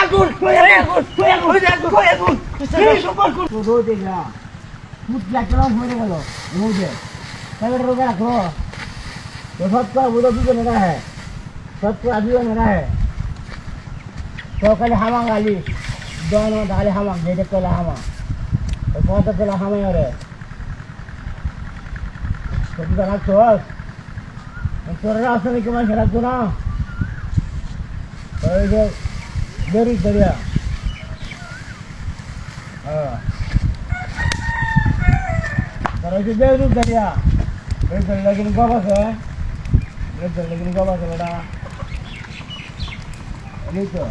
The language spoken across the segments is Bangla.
আগুন আগুন আগুন আগুন আগুন এই সম্পর্ক তো দেখলা মুখ লাগলাম হয়ে গেল মুঝে তাহলে রোগে রাখো तो सबका बुरा भी मेरा है सबका अभी मेरा है तो कल हमा गाली दोनों डाले हमा जेडे कल हमा तो कौन तो कल हमा रे तो भी बना तो तो रास्ते में कमान खड़ा तो ना तो ये very बढ़िया कराची ज़रूर दरिया रे लेकिन लेकिन गवा से बेटा ये तो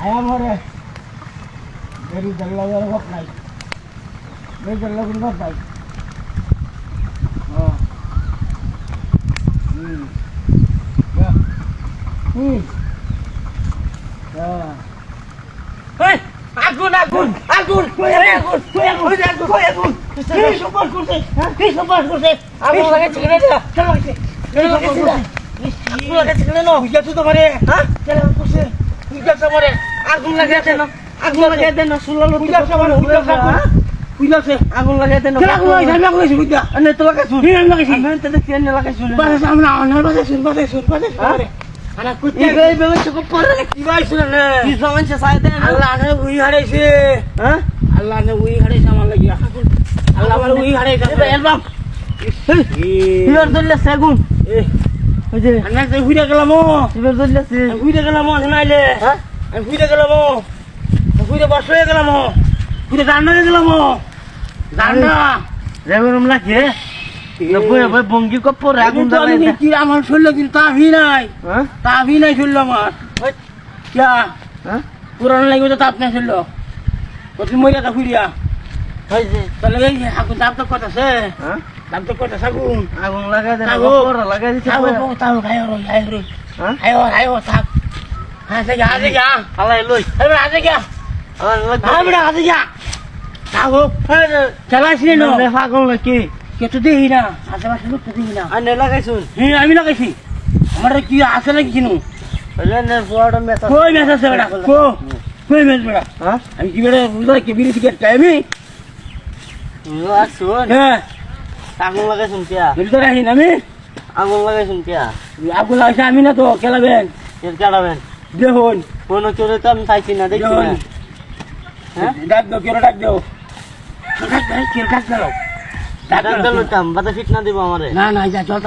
आया मरे मेरी जल्ला जल्ला कब नहीं मेरी जल्ला जल्ला कब नहीं Hmm. Ya. Hmm. Ya. এই, আগুন আগুন আগুন আগুন আগুন আগুন আগুন এই সম্পর্ক করছে এই সম্পর্ক করছে আগুন লাগাইছে কেন এটা কেন কেন লাগাইছে আগুন লাগাইছে কেন বুঝা তো তোমারে হ্যাঁ কেন করছে বুঝা তোমারে আগুন লাগাইছে না আগুন লাগাই দেন না শুনলাম বুঝা তোমারে বুঝা বুঝাছে আগুন দেন আগুন লাগাইছে আমি আগুন লাগাইছি বুঝা আনে তো লাগাইছো আমি লাগাইছি আমি তো দেখছি আনে লাগাইছো বাসা সামনে আনে বাসা শুন বাসা শুন বাসা শুন আনা কুত্তে এই বেলে চোখ পড়ে কি বাইছ না কি সমস্যা সাইতে আল্লাহ নে উই হারাইছে হ্যাঁ আল্লাহ নে উই হারাইছে আমার লাগি আল্লাহ আমার উই হারাইছে অ্যালবাম ইবার দল্লে সেগুন ওই যে আনা যে হুইরা গেলাম ইবার দল্লে সে হুইরা গেলাম নাইলে হ্যাঁ আমি হুইরা গেলাম হুইরা বস হয়ে গেলাম হুইরা রান্না হয়ে গেলাম রান্না রেগুন লাগে নব্বই নব্বই বঙ্গি কপ্পর আগুন কি আমার শরীর কিন্তু তাভি নাই। হ্যাঁ? তাভি নাই শরীর আমার। কিয়া হ্যাঁ? পুরানো লাগবে তো তাপ নাই শরীর। কত মরিয়া তা ফুরিয়া তাহলে এই আগুন দাম তো কত আছে হ্যাঁ? দাম তো কত আগুন। আগুন লাগাই দেন কপ্পর লাগাই দিছে তাও তাও খাই রই খাই হ্যাঁ? খাই খাই থাক। হাসে গা হাসে গা আলাই লই। আরে হাসে গা হ্যাঁ বেটা হাসে গা থাকো চালাইছি না। পাগল নাকি? কে তো দেখি না আশেপাশে লোক তো দেখি না। আনে হ্যাঁ আমি লাগাইছি। আমার কি আছে নাকি কিনু? কই মেস আছে বেটা? কই মেস বেটা? হ্যাঁ? আমি কি বেটা কি বিড়ি সিগারেট খাই আমি? হ্যাঁ। আগুন লাগাইছুন কিয়া বিড়ি তো না আমি? আগুন লাগাইছুন কিয়া আগুন লাগাইছে আমি না তো খেলাবেন। এর কাটাবেন দেখুন। কোনো চোরে তো আমি চাইছি না দেখছি না। হ্যাঁ ডাক দাও কেন ডাক দাও ডাক দাও কে ডাক দাও ডাক ডাক দাও দিলাম বাতা ফিট না দিব আমারে না না যা জল